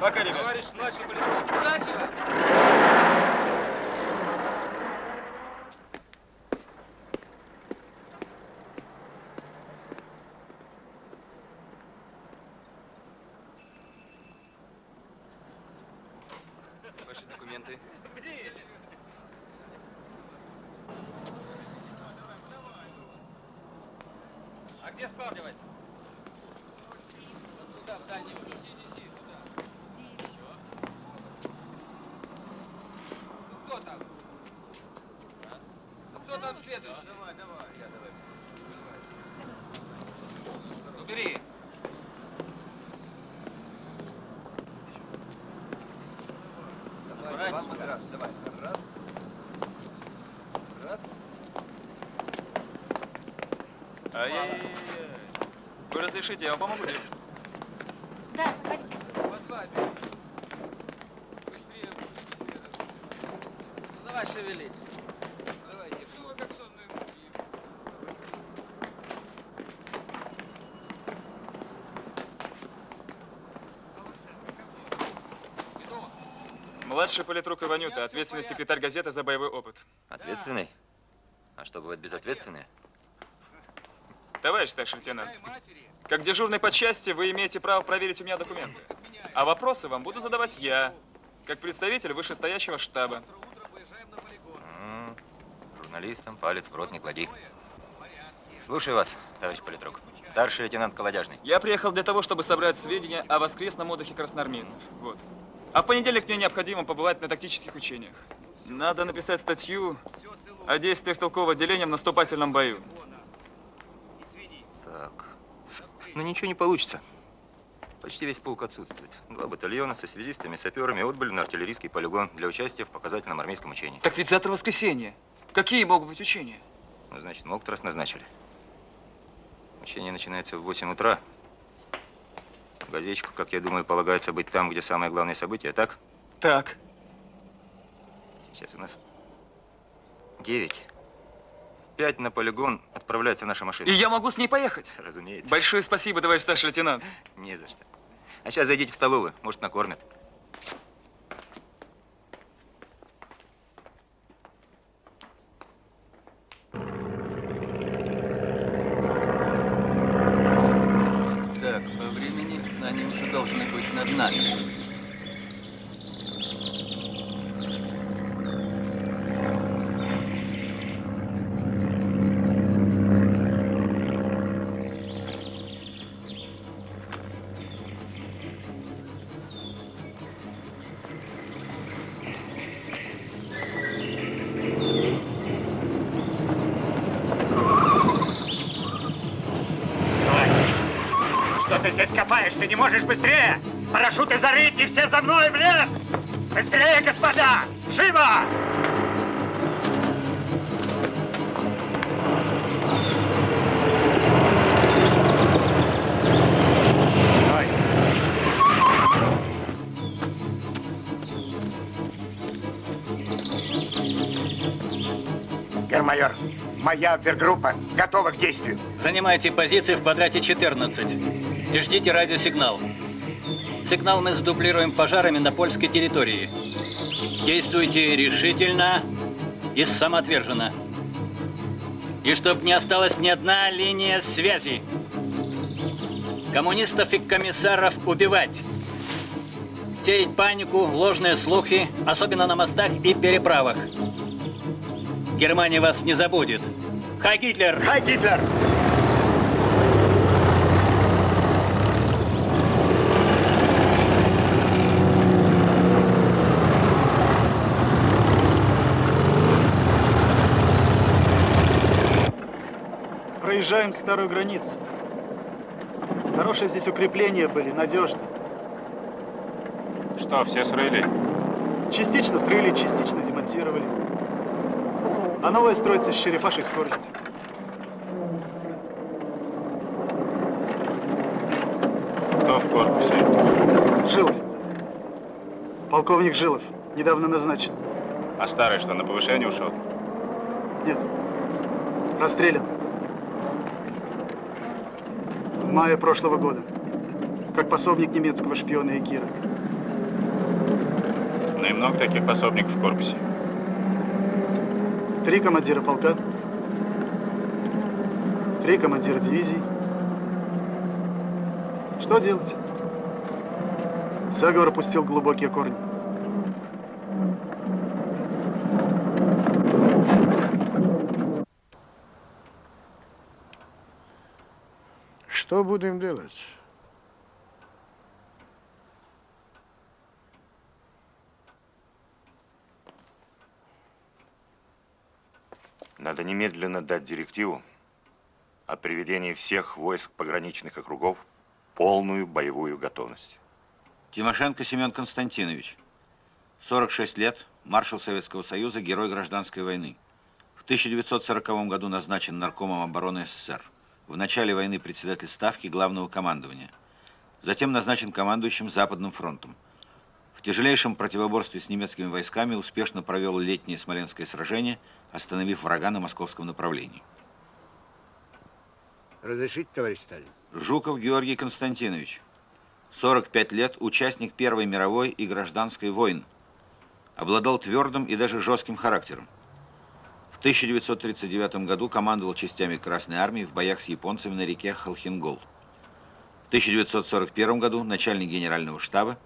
Пока, ребят. Товарищ младший полицейский, удачи вам!
Ваши документы.
А где спавнивать? Вот туда, в дальний угол. Ну, кто там? Ну, кто там следующий? Давай, давай, я давай. Ну, бери. Давай, Иван Раз, давай. Раз. Раз.
Ай-яй-яй. Вы разрешите, я вам помогу, девушка?
Да, спасибо.
Быстрее, быстрее. Ну, давай шевелись. Давайте, что вы как сонные муки?
Младший политрук Иванюта, ответственный секретарь газеты за боевой опыт.
Ответственный? А что, бывает безответственные?
Товарищ старший лейтенант, как дежурный по части вы имеете право проверить у меня документы. А вопросы вам буду задавать я, как представитель вышестоящего штаба.
М, Журналистам палец в рот не клади. Слушаю вас, товарищ политрук. Старший лейтенант Колодяжный.
Я приехал для того, чтобы собрать сведения о воскресном отдыхе красноармейцев. Вот. А в понедельник мне необходимо побывать на тактических учениях. Надо написать статью о действиях стрелкового отделения в наступательном бою.
Так. Ну ничего не получится. Почти весь полк отсутствует. Два батальона со связистами, саперами отбыли на артиллерийский полигон для участия в показательном армейском учении.
Так ведь завтра воскресенье. Какие могут быть учения?
Ну, значит, могут раз назначили. Учение начинается в 8 утра. Газетчику, как я думаю, полагается быть там, где самое главное событие, так?
Так.
Сейчас у нас 9. Пять на полигон отправляется наша машина.
И я могу с ней поехать?
Разумеется.
Большое спасибо, товарищ старший лейтенант.
Не за что. А сейчас зайдите в столовую, может, накормят.
Так, по времени они уже должны быть над нами.
Копаешься? Не можешь быстрее? Парашюты зарыть и все за мной в лес! Быстрее, господа! Живо! Стой! Гермайор, моя обергруппа готова к действию.
Занимайте позиции в квадрате 14 и ждите радиосигнал. Сигнал мы задублируем пожарами на польской территории. Действуйте решительно и самоотверженно. И чтоб не осталась ни одна линия связи. Коммунистов и комиссаров убивать. Сеять панику, ложные слухи, особенно на мостах и переправах. Германия вас не забудет. Хай Гитлер!
Хай Гитлер!
Проезжаем старую границу. Хорошие здесь укрепления были, надежно.
Что, все срыли?
Частично срыли, частично демонтировали. А новое строится с черепашей скоростью.
Кто в корпусе?
Жилов. Полковник Жилов. Недавно назначен.
А старый что, на повышение ушел?
Нет. Расстрелян. В мае прошлого года. Как пособник немецкого шпиона Экира.
Ну и много таких пособников в корпусе.
Три командира полка. Три командира дивизий. Что делать? Заговор пустил глубокие корни.
Что будем делать?
Надо немедленно дать директиву о приведении всех войск пограничных округов в полную боевую готовность.
Тимошенко Семен Константинович. 46 лет, маршал Советского Союза, герой гражданской войны. В 1940 году назначен наркомом обороны СССР. В начале войны председатель Ставки Главного командования. Затем назначен командующим Западным фронтом. В тяжелейшем противоборстве с немецкими войсками успешно провел летнее Смоленское сражение, остановив врага на московском направлении.
Разрешите, товарищ Сталин?
Жуков Георгий Константинович. 45 лет, участник Первой мировой и гражданской войн. Обладал твердым и даже жестким характером. В 1939 году командовал частями Красной Армии в боях с японцами на реке Халхингол. В 1941 году начальник генерального штаба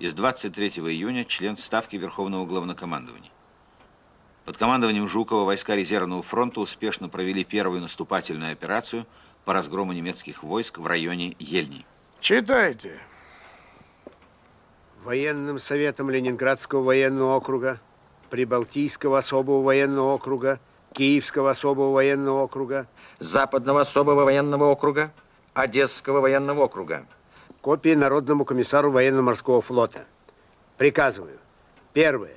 и с 23 июня член Ставки Верховного Главнокомандования. Под командованием Жукова войска резервного фронта успешно провели первую наступательную операцию по разгрому немецких войск в районе Ельни.
Читайте.
Военным советом Ленинградского военного округа, Прибалтийского особого военного округа, Киевского особого военного округа,
Западного особого военного округа, Одесского военного округа.
Копии Народному комиссару военно-морского флота. Приказываю. Первое.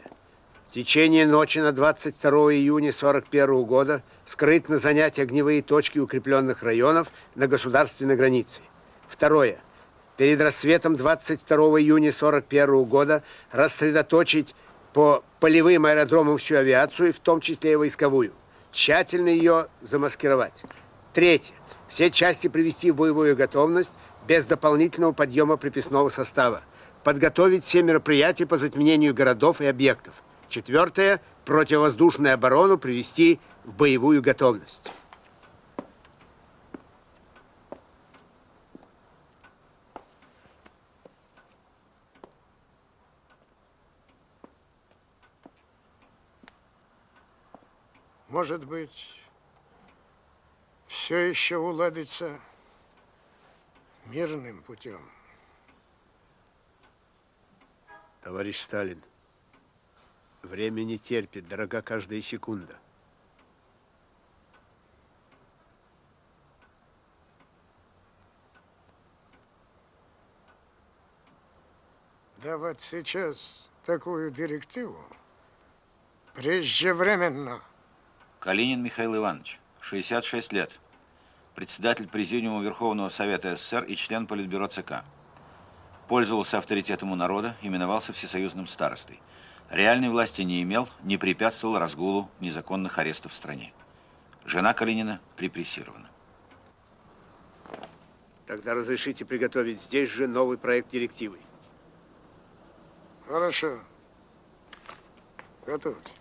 В течение ночи на 22 июня 41 года скрытно занять огневые точки укрепленных районов на государственной границе. Второе. Перед рассветом 22 июня 41 года рассредоточить по полевым аэродромам всю авиацию, в том числе и войсковую. Тщательно ее замаскировать. Третье. Все части привести в боевую готовность без дополнительного подъема приписного состава. Подготовить все мероприятия по затменению городов и объектов. Четвертое. Противовоздушную оборону привести в боевую готовность.
Может быть, все еще уладится мирным путем.
Товарищ Сталин, время не терпит, дорога каждая секунда.
давать сейчас такую директиву преждевременно.
Калинин Михаил Иванович, 66 лет. Председатель Президиума Верховного Совета СССР и член Политбюро ЦК. Пользовался авторитетом у народа, именовался всесоюзным старостой. Реальной власти не имел, не препятствовал разгулу незаконных арестов в стране. Жена Калинина репрессирована.
Тогда разрешите приготовить здесь же новый проект директивы.
Хорошо. Готовьте.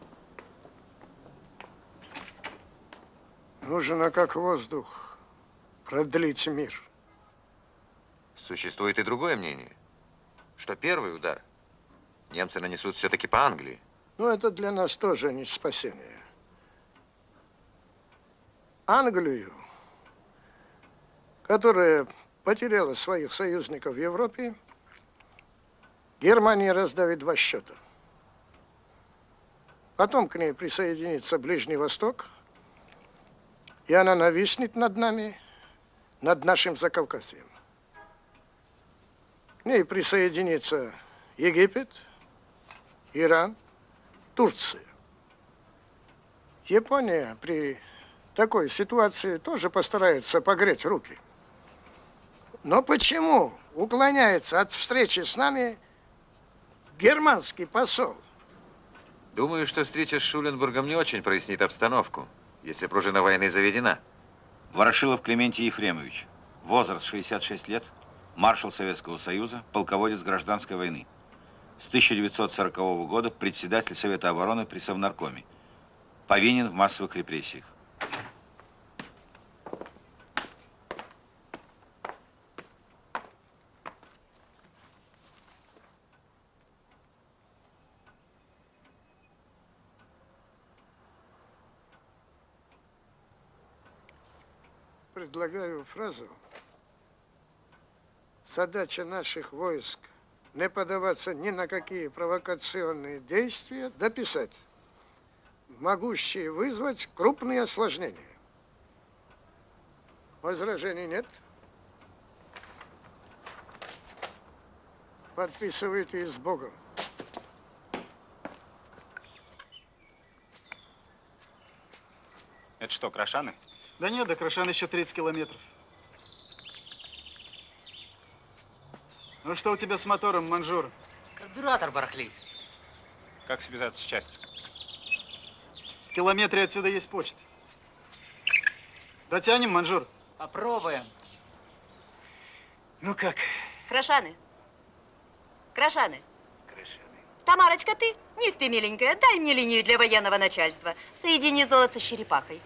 Нужно, как воздух, продлить мир.
Существует и другое мнение, что первый удар немцы нанесут все-таки по Англии.
Но это для нас тоже не спасение. Англию, которая потеряла своих союзников в Европе, Германия раздавит два счета. Потом к ней присоединится Ближний Восток, и она нависнет над нами, над нашим Закавказьем. К ней присоединится Египет, Иран, Турция. Япония при такой ситуации тоже постарается погреть руки. Но почему уклоняется от встречи с нами германский посол?
Думаю, что встреча с Шуленбургом не очень прояснит обстановку, если пружина войны заведена.
Ворошилов Клементий Ефремович. Возраст 66 лет. Маршал Советского Союза, полководец гражданской войны. С 1940 года председатель Совета обороны при Совнаркоме. Повинен в массовых репрессиях.
Предлагаю фразу. Задача наших войск не поддаваться ни на какие провокационные действия, дописать, могущие вызвать крупные осложнения. Возражений нет? Подписывайте с Богом.
Это что, Крашаны?
Да нет, до Крашан еще 30 километров. Ну что у тебя с мотором, Манжур?
Карбюратор барахлит.
Как связаться с частью?
В километре отсюда есть почта. Дотянем, Манжур?
Попробуем.
Ну как?
Крашаны. Крашаны. Тамарочка, ты? Не спи, миленькая. Дай мне линию для военного начальства. Соедини золото с черепахой.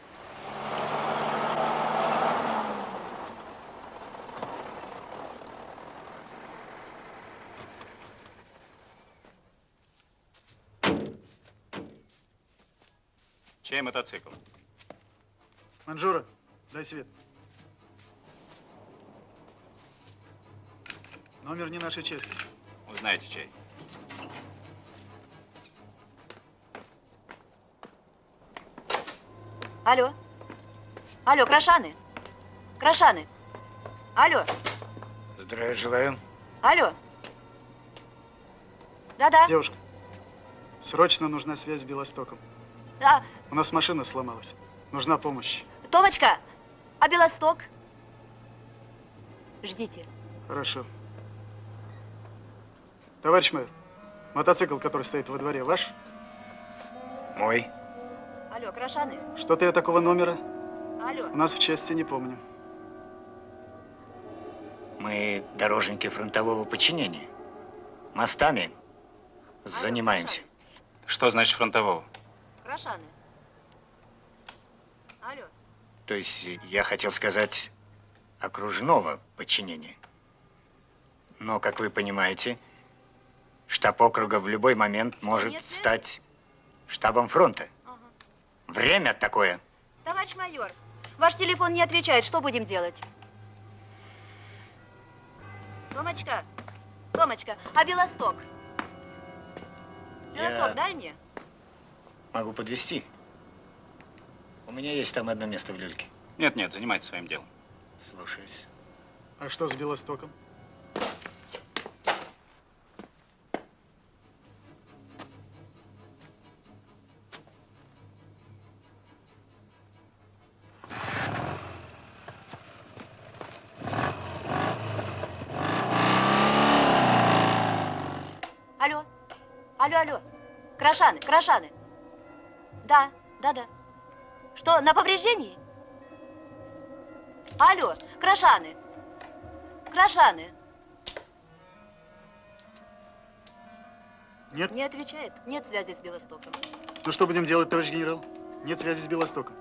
Чей мотоцикл?
Манжура, дай свет. Номер не нашей части.
Узнаете, чей.
Алло. Алло, Крашаны. Крашаны. Алло.
Здравия желаю.
Алло. Да-да.
Девушка, срочно нужна связь с Белостоком.
Да.
У нас машина сломалась. Нужна помощь.
Томочка, а Белосток? Ждите.
Хорошо. Товарищ мэр, мотоцикл, который стоит во дворе, ваш?
Мой.
Алло, Крашаны.
Что-то я такого номера
Алло.
у нас в части не помню.
Мы дорожники фронтового подчинения. Мостами занимаемся.
Что значит фронтового?
Крашаны. Алло.
То есть я хотел сказать окружного подчинения. Но, как вы понимаете, штаб округа в любой момент может стать штабом фронта. Время такое.
Товарищ майор, ваш телефон не отвечает. Что будем делать? Томочка, Томочка, а Белосток? Белосток,
Я-
дай мне.
Могу подвести. У меня есть там одно место в люльке.
Нет, нет, занимайтесь своим делом.
Слушаюсь.
А что с Белостоком? Алло, алло, алло. Крашаны, крашаны. Да, да, да. Что, на повреждении? Алло, крашаны. Крашаны.
Нет?
Не отвечает. Нет связи с Белостоком.
Ну что будем делать, товарищ генерал? Нет связи с Белостоком.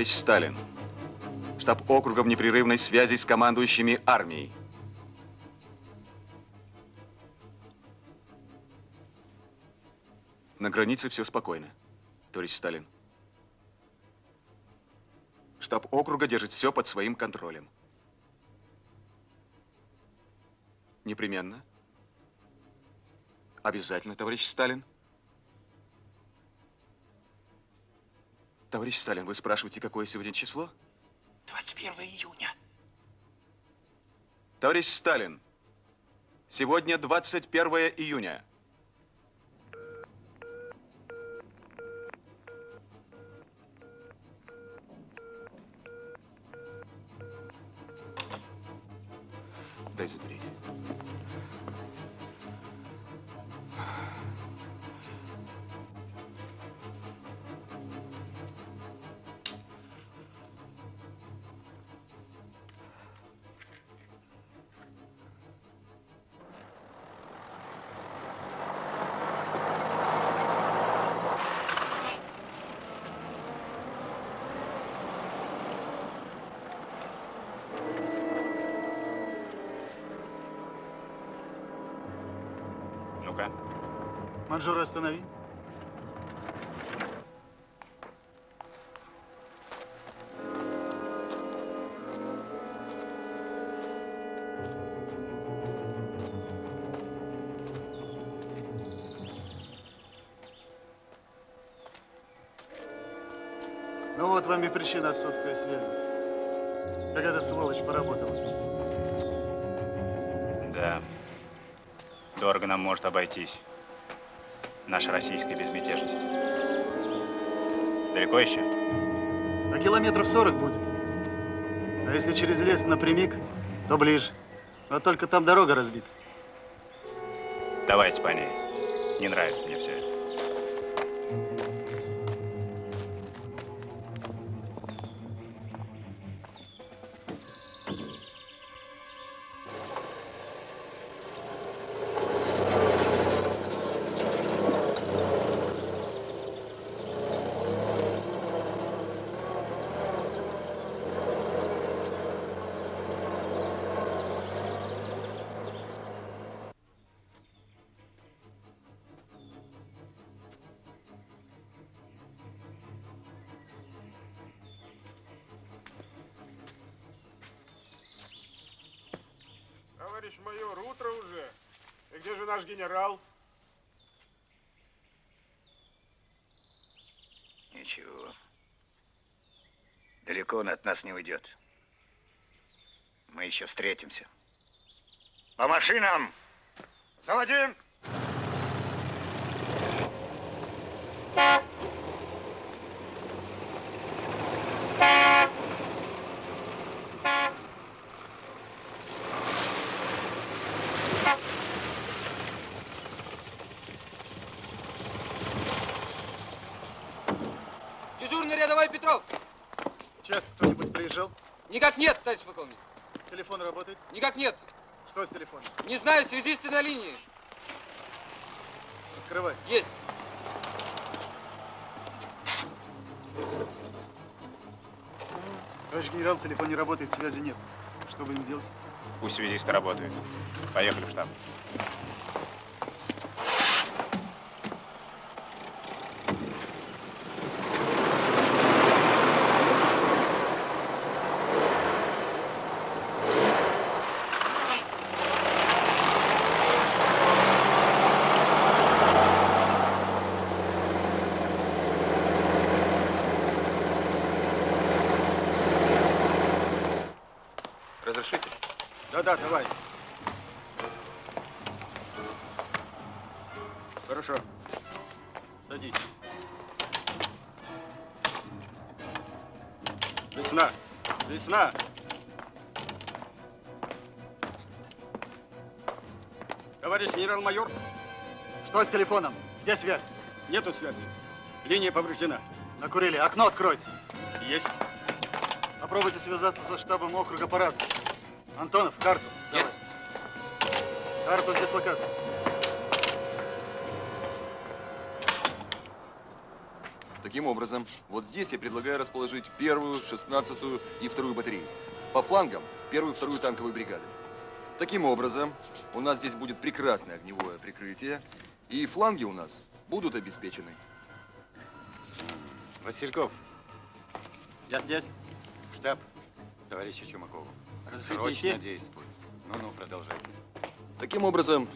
Товарищ Сталин. Штаб округа в непрерывной связи с командующими армией. На границе все спокойно, товарищ Сталин. Штаб округа держит все под своим контролем. Непременно. Обязательно, товарищ Сталин. Товарищ Сталин, вы спрашиваете, какое сегодня число?
21 июня.
Товарищ Сталин, сегодня 21 июня. Дай закурить.
Манжура, останови. Ну вот вам и причина отсутствия связи. Эта сволочь поработала.
Да. Дорого нам может обойтись. Наша российская безмятежность. Далеко еще?
А километров 40 будет. А если через лес напрямик, то ближе. Но только там дорога разбита.
Давайте по ней. Не нравится мне все это.
Генерал?
Ничего. Далеко он от нас не уйдет. Мы еще встретимся. По машинам! Заводим!
Дежурный рядовой Петров.
Сейчас приезжал?
Никак нет, товарищ полковник.
Телефон работает?
Никак нет.
Что с телефоном?
Не знаю, связисты на линии.
Открывай.
Есть.
Товарищ генерал, телефон не работает, связи нет. Что будем делать?
Пусть связисты работают. Поехали в штаб.
С телефоном? Где связь? Нету связи. Линия повреждена. Накурили. Окно откройте. Есть. Попробуйте связаться со штабом округа по рации. Антонов, карту. Есть. Карту с дислокацией.
Таким образом, вот здесь я предлагаю расположить первую, шестнадцатую и вторую батареи. По флангам первую и вторую танковые бригады. Таким образом, у нас здесь будет прекрасное огневое прикрытие, и фланги у нас будут обеспечены.
Васильков, я здесь. В штаб товарища Чумакову.
Разрешите
Срочно
идти?
действуй. Ну-ну, продолжайте.
Таким образом,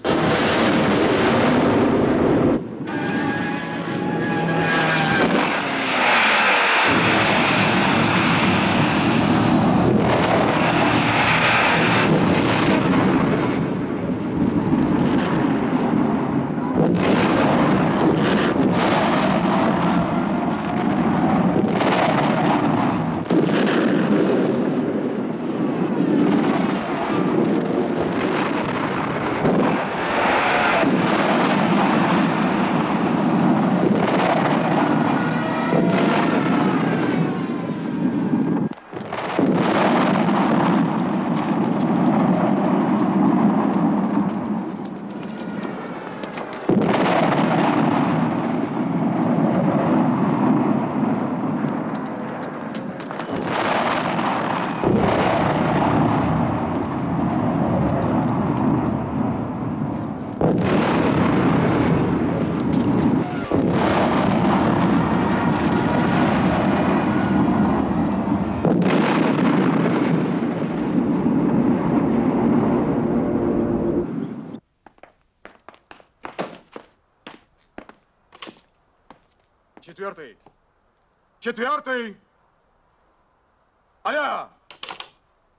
Четвертый. Четвертый. Алло!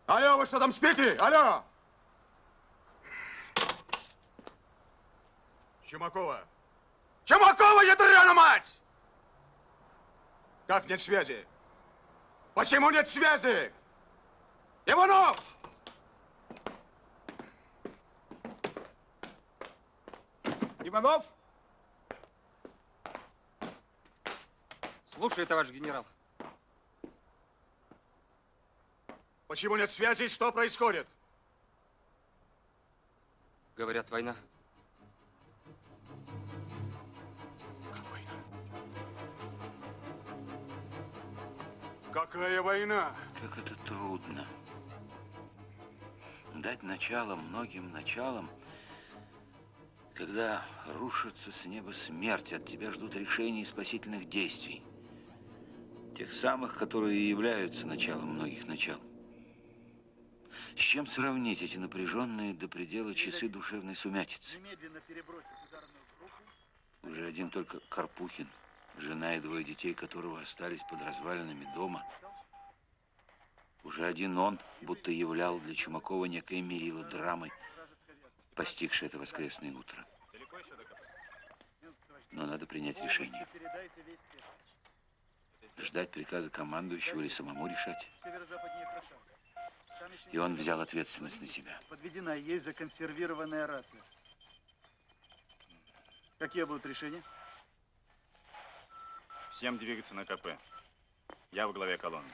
Алло, вы что там спите? Алло! Чумакова. Чумакова, ядрена мать! Как нет связи? Почему нет связи? Иванов! Иванов?
Слушаю, товарищ генерал.
Почему нет связи? Что происходит?
Говорят, война.
Какая война?
Как это трудно. Дать начало многим началам, когда рушится с неба смерть, от тебя ждут решений и спасительных действий. Тех самых, которые и являются началом многих начал. С чем сравнить эти напряженные до предела часы душевной сумятицы? Уже один только Карпухин, жена и двое детей которого остались под развалинами дома. Уже один он будто являл для Чумакова некое мерило драмы, постигшее это воскресное утро. Но надо принять решение. Ждать приказа командующего или самому решать. И он взял ответственность на себя.
Подведена есть законсервированная рация. Какие будут решения?
Всем двигаться на КП. Я во главе колонны.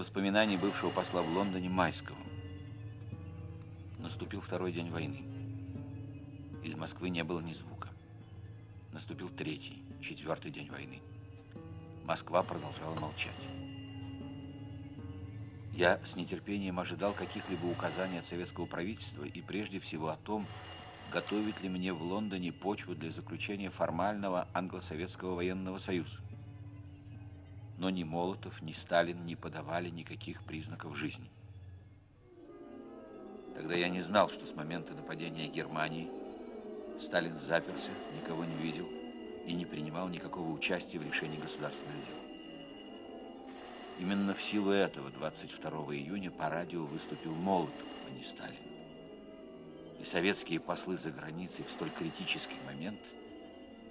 Воспоминаний бывшего посла в Лондоне Майского. Наступил второй день войны. Из Москвы не было ни звука. Наступил третий, четвертый день войны. Москва продолжала молчать. Я с нетерпением ожидал каких-либо указаний от советского правительства и прежде всего о том, готовит ли мне в Лондоне почву для заключения формального англо-советского военного союза но ни Молотов, ни Сталин не подавали никаких признаков жизни. Тогда я не знал, что с момента нападения Германии Сталин заперся, никого не видел и не принимал никакого участия в решении государственных дел. Именно в силу этого 22 июня по радио выступил Молотов, а не Сталин. И советские послы за границей в столь критический момент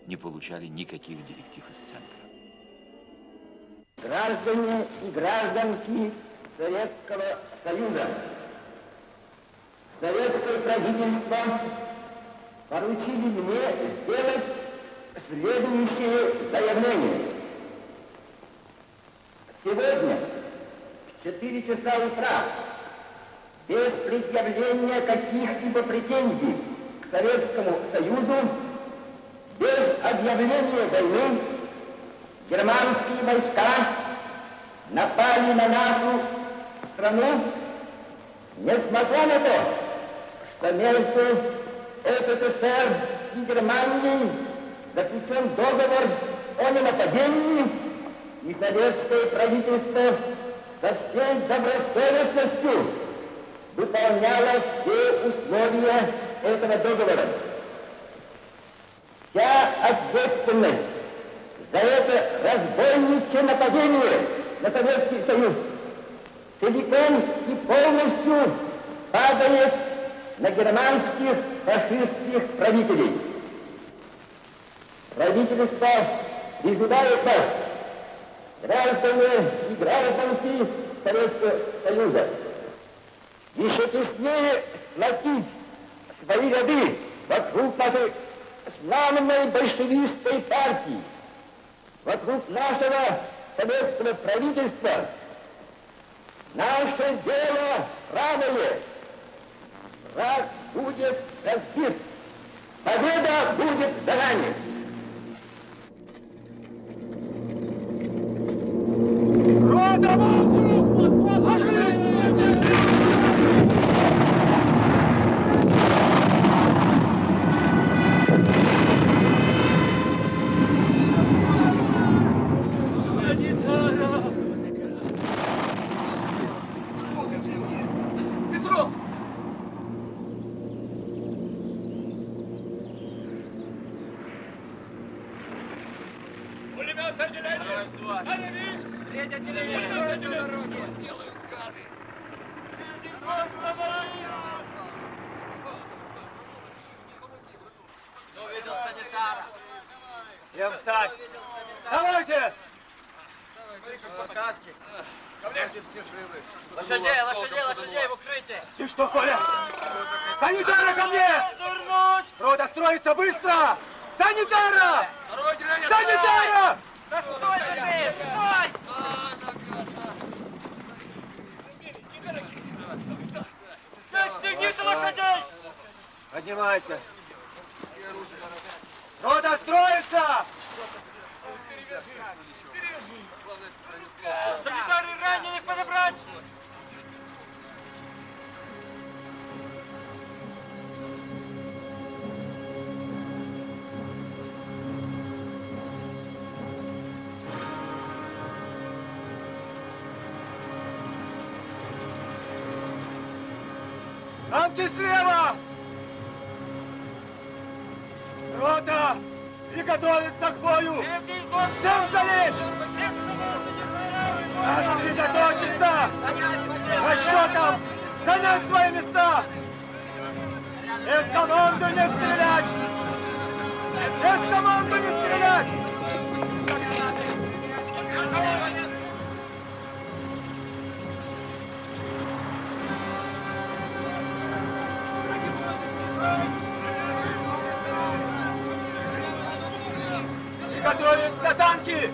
не получали никаких директив из центра.
Граждане и гражданки Советского Союза, советское правительство поручили мне сделать следующее заявление. Сегодня в 4 часа утра без предъявления каких-либо претензий к Советскому Союзу, без объявления войны, германские войска напали на нашу страну, несмотря на то, что между СССР и Германией заключен договор о ненападении, и советское правительство со всей добросовестностью выполняло все условия этого договора. Вся ответственность за это разбойничье нападение на Советский Союз. Целиком и полностью падает на германских фашистских правителей. Правительство призывает вас, граждане и гражданки Советского Союза, еще теснее сплотить свои ряды вокруг нашей славной большевистской партии, вокруг нашего советского правительства. Наше дело правое. Враг будет разбит. Победа будет за нами.
Рота воздух!
Танки слева! Рота! И готовится к бою! Всем залечь! Сосредоточиться! Расчетом! Занять свои места! Без команды не стрелять! Без команды не стрелять! Приготовиться танки!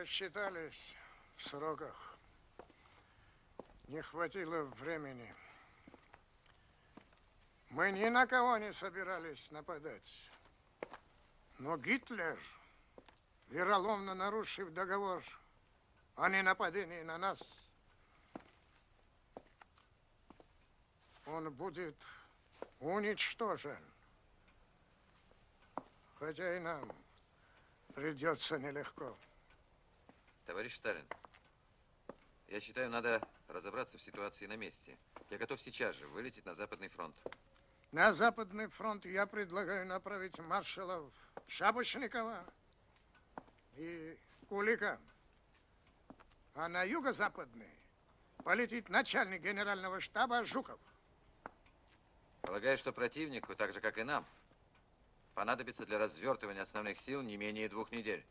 Просчитались в сроках. Не хватило времени. Мы ни на кого не собирались нападать. Но Гитлер, вероломно нарушив договор о ненападении на нас, он будет уничтожен. Хотя и нам придется нелегко.
Товарищ Сталин, я считаю, надо разобраться в ситуации на месте. Я готов сейчас же вылететь на Западный фронт.
На Западный фронт я предлагаю направить маршалов Шапошникова и Кулика. А на юго-западный полетит начальник генерального штаба Жуков.
Полагаю, что противнику, так же как и нам, понадобится для развертывания основных сил не менее двух недель.